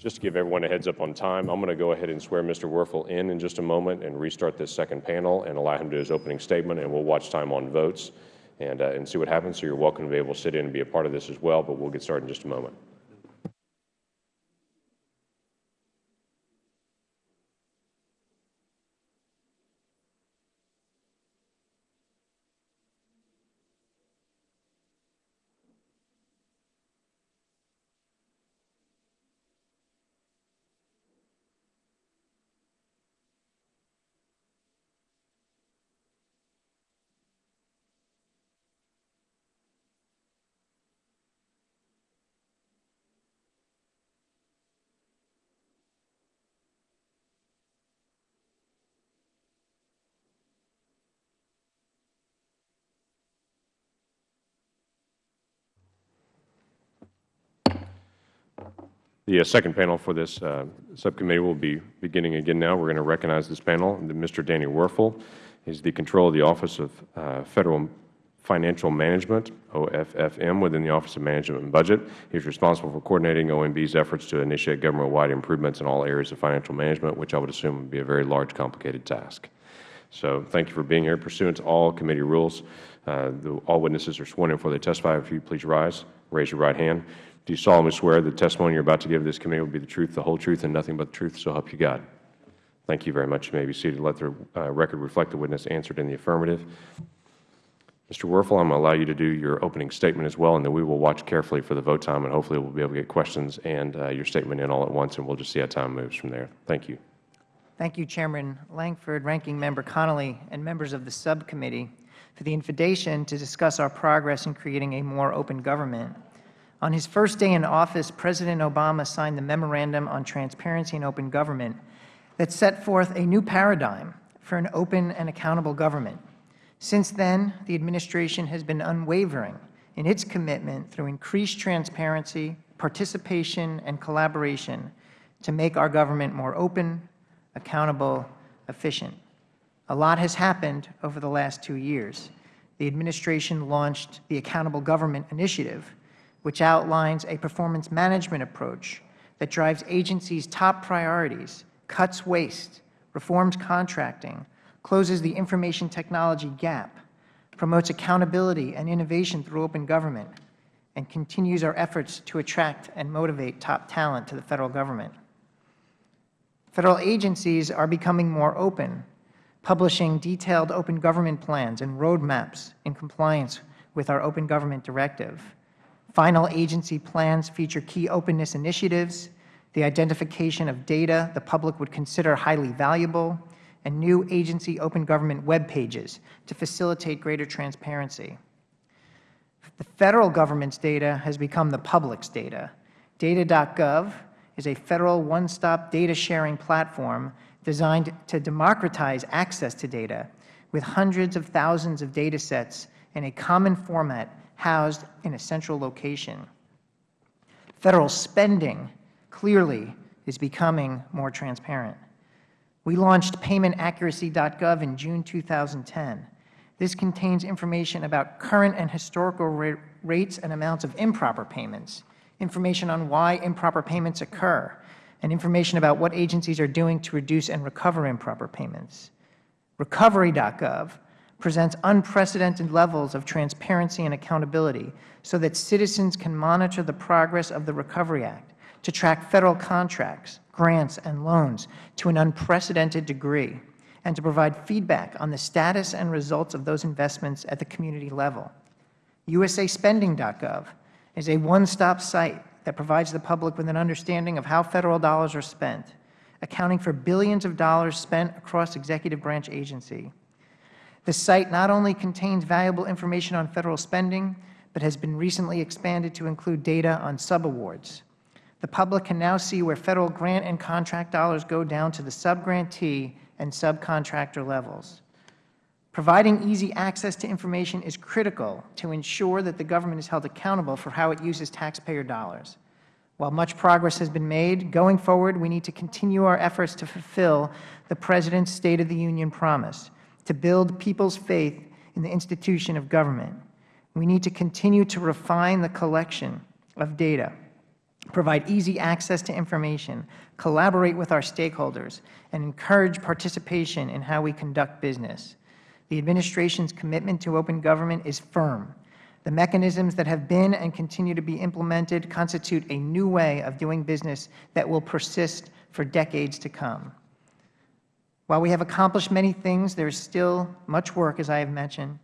Just to give everyone a heads up on time, I'm going to go ahead and swear Mr. Werfel in in just a moment and restart this second panel and allow him to do his opening statement, and we'll watch time on votes and, uh, and see what happens. So you're welcome to be able to sit in and be a part of this as well, but we'll get started in just a moment. The uh, second panel for this uh, subcommittee will be beginning again now. We are going to recognize this panel. Mr. Danny Werfel is the control of the Office of uh, Federal Financial Management, OFFM, within the Office of Management and Budget. He is responsible for coordinating OMB's efforts to initiate government-wide improvements in all areas of financial management, which I would assume would be a very large, complicated task. So thank you for being here. Pursuant to all committee rules, uh, the, all witnesses are sworn in before they testify. If you please rise, raise your right hand. Do you solemnly swear the testimony you are about to give this committee will be the truth, the whole truth, and nothing but the truth, so help you God? Thank you very much. You may be seated. Let the uh, record reflect the witness answered in the affirmative. Mr. Werfel, I'm going to allow you to do your opening statement as well, and then we will watch carefully for the vote time, and hopefully we'll be able to get questions and uh, your statement in all at once, and we'll just see how time moves from there. Thank you. Thank you, Chairman Lankford, Ranking Member Connolly, and members of the subcommittee for the invitation to discuss our progress in creating a more open government. On his first day in office, President Obama signed the Memorandum on Transparency and Open Government that set forth a new paradigm for an open and accountable government. Since then, the Administration has been unwavering in its commitment through increased transparency, participation, and collaboration to make our government more open, accountable, efficient. A lot has happened over the last two years. The Administration launched the Accountable Government Initiative, which outlines a performance management approach that drives agencies' top priorities, cuts waste, reforms contracting, closes the information technology gap, promotes accountability and innovation through open government, and continues our efforts to attract and motivate top talent to the Federal Government. Federal agencies are becoming more open, publishing detailed open government plans and roadmaps in compliance with our Open Government Directive. Final agency plans feature key openness initiatives, the identification of data the public would consider highly valuable, and new agency open government web pages to facilitate greater transparency. The Federal Government's data has become the public's data. Data.gov is a Federal one-stop data sharing platform designed to democratize access to data with hundreds of thousands of data sets in a common format housed in a central location. Federal spending clearly is becoming more transparent. We launched paymentaccuracy.gov in June 2010. This contains information about current and historical rates and amounts of improper payments, information on why improper payments occur, and information about what agencies are doing to reduce and recover improper payments. Recovery.gov presents unprecedented levels of transparency and accountability so that citizens can monitor the progress of the Recovery Act, to track Federal contracts, grants, and loans to an unprecedented degree, and to provide feedback on the status and results of those investments at the community level. USASpending.gov is a one-stop site that provides the public with an understanding of how Federal dollars are spent, accounting for billions of dollars spent across executive branch agency. The site not only contains valuable information on Federal spending, but has been recently expanded to include data on subawards. The public can now see where Federal grant and contract dollars go down to the subgrantee and subcontractor levels. Providing easy access to information is critical to ensure that the government is held accountable for how it uses taxpayer dollars. While much progress has been made, going forward we need to continue our efforts to fulfill the President's State of the Union promise to build people's faith in the institution of government. We need to continue to refine the collection of data provide easy access to information, collaborate with our stakeholders, and encourage participation in how we conduct business. The Administration's commitment to open government is firm. The mechanisms that have been and continue to be implemented constitute a new way of doing business that will persist for decades to come. While we have accomplished many things, there is still much work, as I have mentioned.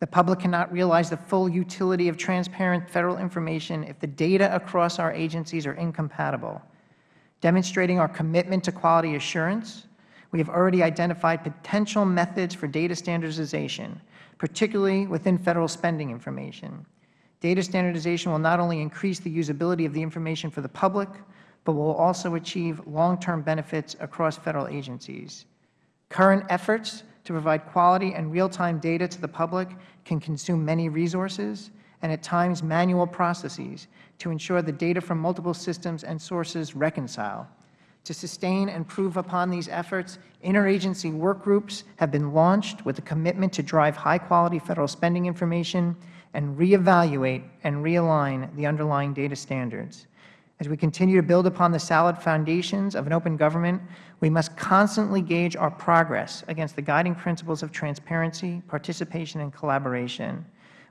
The public cannot realize the full utility of transparent Federal information if the data across our agencies are incompatible. Demonstrating our commitment to quality assurance, we have already identified potential methods for data standardization, particularly within Federal spending information. Data standardization will not only increase the usability of the information for the public, but will also achieve long-term benefits across Federal agencies. Current efforts to provide quality and real-time data to the public can consume many resources and at times manual processes to ensure the data from multiple systems and sources reconcile. To sustain and improve upon these efforts, interagency work groups have been launched with a commitment to drive high-quality Federal spending information and reevaluate and realign the underlying data standards. As we continue to build upon the solid foundations of an open government, we must constantly gauge our progress against the guiding principles of transparency, participation, and collaboration.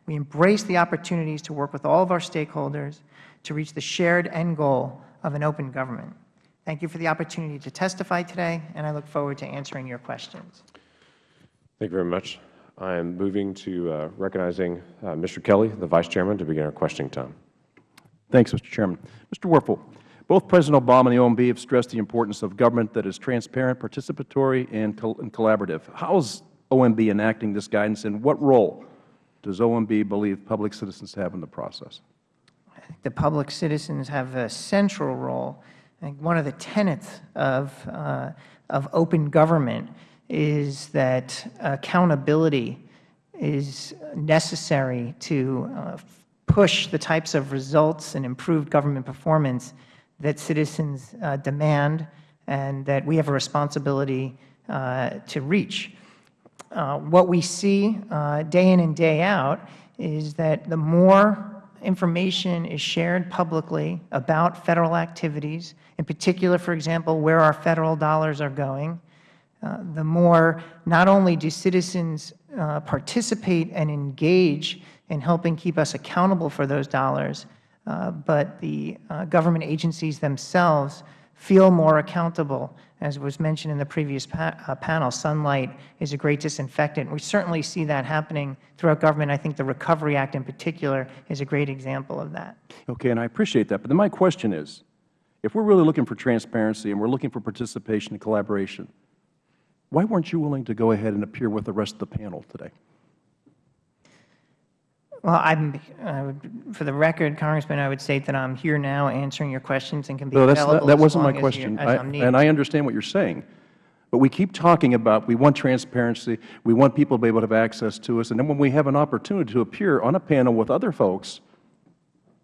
We embrace the opportunities to work with all of our stakeholders to reach the shared end goal of an open government. Thank you for the opportunity to testify today, and I look forward to answering your questions. Thank you very much. I am moving to uh, recognizing uh, Mr. Kelly, the Vice Chairman, to begin our questioning time. Thanks, Mr. Chairman. Mr. Werfel, both President Obama and the OMB have stressed the importance of government that is transparent, participatory, and, col and collaborative. How is OMB enacting this guidance, and what role does OMB believe public citizens have in the process? The public citizens have a central role. I think one of the tenets of, uh, of open government is that accountability is necessary to uh, push the types of results and improved government performance that citizens uh, demand and that we have a responsibility uh, to reach. Uh, what we see uh, day in and day out is that the more information is shared publicly about Federal activities, in particular, for example, where our Federal dollars are going, uh, the more not only do citizens uh, participate and engage in helping keep us accountable for those dollars, uh, but the uh, government agencies themselves feel more accountable. As was mentioned in the previous pa uh, panel, sunlight is a great disinfectant. We certainly see that happening throughout government. I think the Recovery Act in particular is a great example of that. Okay, and I appreciate that. But then my question is, if we're really looking for transparency and we're looking for participation and collaboration, why weren't you willing to go ahead and appear with the rest of the panel today? Well, I'm, would, for the record, Congressman, I would state that I'm here now answering your questions and can be no, available not, that wasn't my question. I, and I understand what you're saying. But we keep talking about we want transparency, we want people to be able to have access to us, and then when we have an opportunity to appear on a panel with other folks,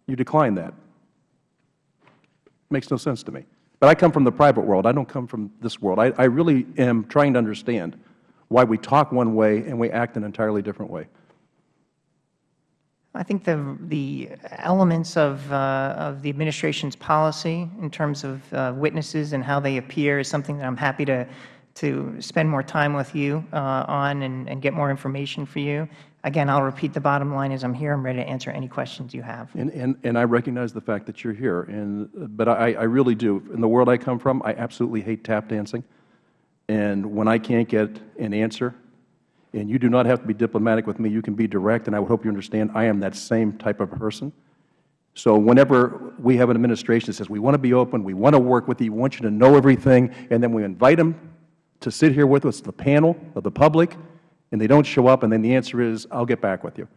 you decline that. Makes no sense to me. But I come from the private world. I don't come from this world. I, I really am trying to understand why we talk one way and we act an entirely different way. I think the, the elements of, uh, of the Administration's policy in terms of uh, witnesses and how they appear is something that I am happy to, to spend more time with you uh, on and, and get more information for you. Again, I will repeat the bottom line is I am here. I am ready to answer any questions you have. And, and, and I recognize the fact that you are here, and, but I, I really do. In the world I come from, I absolutely hate tap dancing. And when I can't get an answer, and you do not have to be diplomatic with me. You can be direct, and I would hope you understand I am that same type of person. So whenever we have an administration that says we want to be open, we want to work with you, we want you to know everything, and then we invite them to sit here with us, the panel of the public, and they don't show up, and then the answer is, I'll get back with you.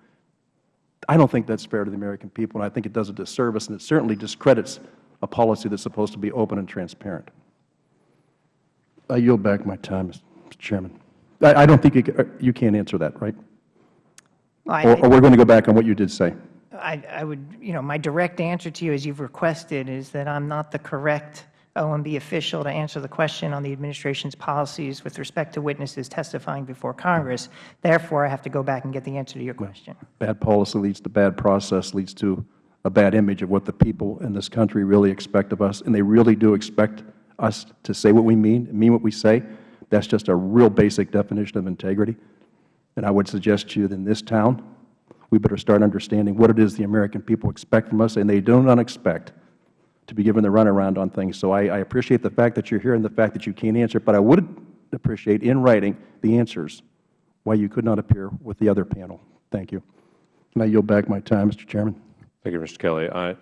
I don't think that's fair to the American people, and I think it does a disservice, and it certainly discredits a policy that's supposed to be open and transparent. I yield back my time, Mr. Chairman. I, I don't think you, uh, you can't answer that, right? Well, or, or we're going to go back on what you did say. I, I would, you know, my direct answer to you, as you've requested, is that I'm not the correct OMB official to answer the question on the Administration's policies with respect to witnesses testifying before Congress. Therefore, I have to go back and get the answer to your question. Bad policy leads to bad process, leads to a bad image of what the people in this country really expect of us, and they really do expect us to say what we mean, mean what we say. That's just a real basic definition of integrity. And I would suggest to you that in this town, we better start understanding what it is the American people expect from us, and they do not expect to be given the runaround on things. So I, I appreciate the fact that you're here and the fact that you can't answer, but I would appreciate in writing the answers why you could not appear with the other panel. Thank you. And I yield back my time, Mr. Chairman. Thank you, Mr. Kelly. I,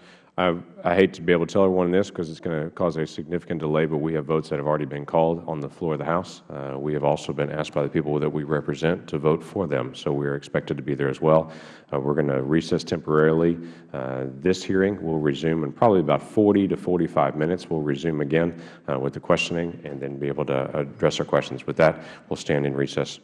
I, hate to be able to tell everyone this because it's going to cause a significant delay, but we have votes that have already been called on the floor of the House. Uh, we have also been asked by the people that we represent to vote for them, so we are expected to be there as well. Uh, we're going to recess temporarily. Uh, this hearing will resume in probably about 40 to 45 minutes. We'll resume again uh, with the questioning and then be able to address our questions. With that, we'll stand in recess.